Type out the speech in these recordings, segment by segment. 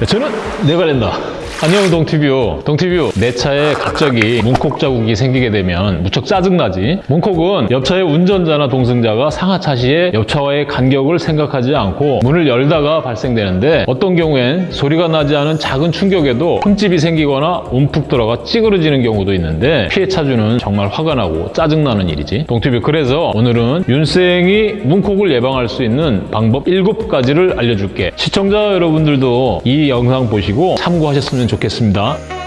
네, 저는 내관련다 안녕 동티뷰. 동티뷰 내 차에 갑자기 문콕 자국이 생기게 되면 무척 짜증나지. 문콕은 옆차의 운전자나 동승자가 상하차 시에 옆차와의 간격을 생각하지 않고 문을 열다가 발생되는데 어떤 경우엔 소리가 나지 않은 작은 충격에도 흠집이 생기거나 움푹 들어가 찌그러지는 경우도 있는데 피해 차주는 정말 화가 나고 짜증나는 일이지. 동티뷰 그래서 오늘은 윤생이 문콕을 예방할 수 있는 방법 7가지를 알려줄게. 시청자 여러분들도 이 영상 보시고 참고하셨으면 좋겠습니다.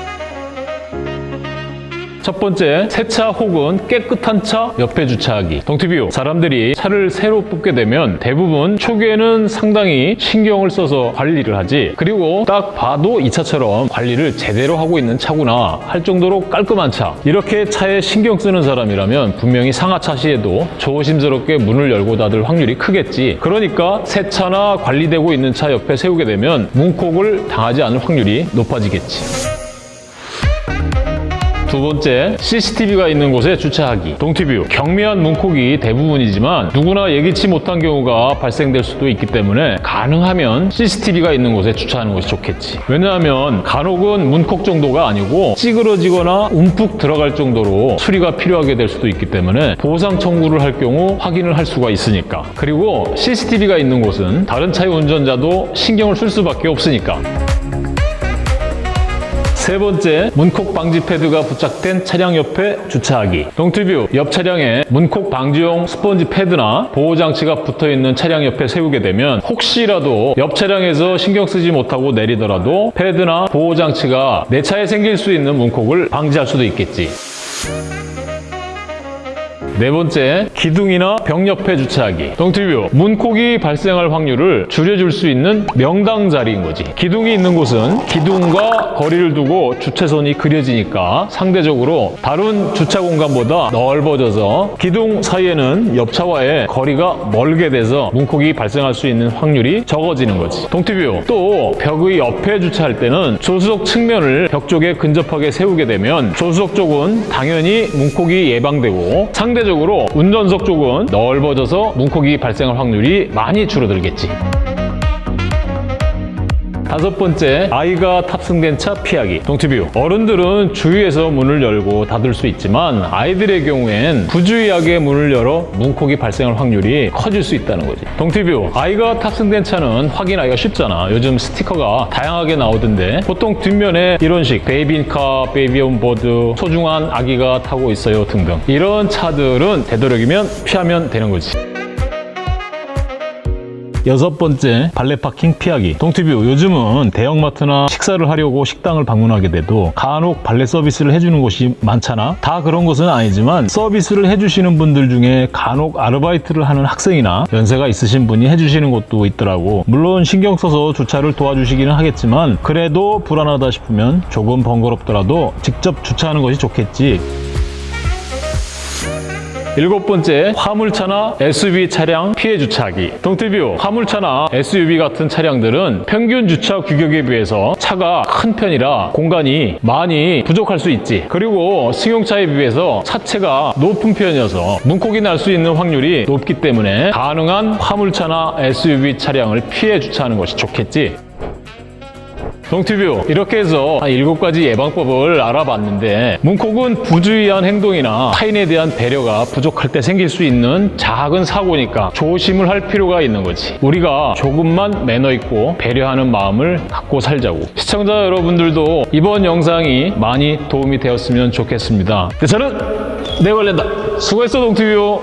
첫 번째, 세차 혹은 깨끗한 차 옆에 주차하기. 동티뷰, 사람들이 차를 새로 뽑게 되면 대부분 초기에는 상당히 신경을 써서 관리를 하지. 그리고 딱 봐도 이 차처럼 관리를 제대로 하고 있는 차구나 할 정도로 깔끔한 차. 이렇게 차에 신경 쓰는 사람이라면 분명히 상하차 시에도 조심스럽게 문을 열고 닫을 확률이 크겠지. 그러니까 새 차나 관리되고 있는 차 옆에 세우게 되면 문콕을 당하지 않을 확률이 높아지겠지. 두 번째, CCTV가 있는 곳에 주차하기. 동티뷰, 경미한 문콕이 대부분이지만 누구나 예기치 못한 경우가 발생될 수도 있기 때문에 가능하면 CCTV가 있는 곳에 주차하는 것이 좋겠지. 왜냐하면 간혹은 문콕 정도가 아니고 찌그러지거나 움푹 들어갈 정도로 수리가 필요하게 될 수도 있기 때문에 보상 청구를 할 경우 확인을 할 수가 있으니까. 그리고 CCTV가 있는 곳은 다른 차의 운전자도 신경을 쓸 수밖에 없으니까. 세 번째, 문콕 방지 패드가 부착된 차량 옆에 주차하기. 동티뷰, 옆 차량에 문콕 방지용 스펀지 패드나 보호장치가 붙어있는 차량 옆에 세우게 되면 혹시라도 옆 차량에서 신경 쓰지 못하고 내리더라도 패드나 보호장치가 내 차에 생길 수 있는 문콕을 방지할 수도 있겠지. 네 번째, 기둥이나 벽 옆에 주차하기. 동티뷰, 문콕이 발생할 확률을 줄여줄 수 있는 명당 자리인 거지. 기둥이 있는 곳은 기둥과 거리를 두고 주차선이 그려지니까 상대적으로 다른 주차 공간보다 넓어져서 기둥 사이에는 옆차와의 거리가 멀게 돼서 문콕이 발생할 수 있는 확률이 적어지는 거지. 동티뷰, 또 벽의 옆에 주차할 때는 조수석 측면을 벽 쪽에 근접하게 세우게 되면 조수석 쪽은 당연히 문콕이 예방되고 상대적으로 운전석 쪽은 넓어져서 문콕이 발생할 확률이 많이 줄어들겠지. 다섯 번째, 아이가 탑승된 차 피하기. 동티뷰, 어른들은 주의해서 문을 열고 닫을 수 있지만 아이들의 경우엔 부주의하게 문을 열어 문콕이 발생할 확률이 커질 수 있다는 거지. 동티뷰, 아이가 탑승된 차는 확인하기가 쉽잖아. 요즘 스티커가 다양하게 나오던데 보통 뒷면에 이런 식 baby car, baby on board, 소중한 아기가 타고 있어요 등등. 이런 차들은 되도록이면 피하면 되는 거지. 여섯 번째, 발레 파킹 피하기. 동티뷰, 요즘은 대형마트나 식사를 하려고 식당을 방문하게 돼도 간혹 발레 서비스를 해주는 곳이 많잖아. 다 그런 것은 아니지만 서비스를 해주시는 분들 중에 간혹 아르바이트를 하는 학생이나 연세가 있으신 분이 해주시는 곳도 있더라고. 물론 신경 써서 주차를 도와주시기는 하겠지만 그래도 불안하다 싶으면 조금 번거롭더라도 직접 주차하는 것이 좋겠지. 일곱 번째, 화물차나 SUV 차량 피해 주차하기. 동티뷰, 화물차나 SUV 같은 차량들은 평균 주차 규격에 비해서 차가 큰 편이라 공간이 많이 부족할 수 있지. 그리고 승용차에 비해서 차체가 높은 편이어서 문콕이 날 수 있는 확률이 높기 때문에 가능한 화물차나 SUV 차량을 피해 주차하는 것이 좋겠지. 동티뷰 이렇게 해서 한 7가지 예방법을 알아봤는데 문콕은 부주의한 행동이나 타인에 대한 배려가 부족할 때 생길 수 있는 작은 사고니까 조심을 할 필요가 있는 거지. 우리가 조금만 매너 있고 배려하는 마음을 갖고 살자고. 시청자 여러분들도 이번 영상이 많이 도움이 되었으면 좋겠습니다. 네, 저는 내관련다. 수고했어 동티뷰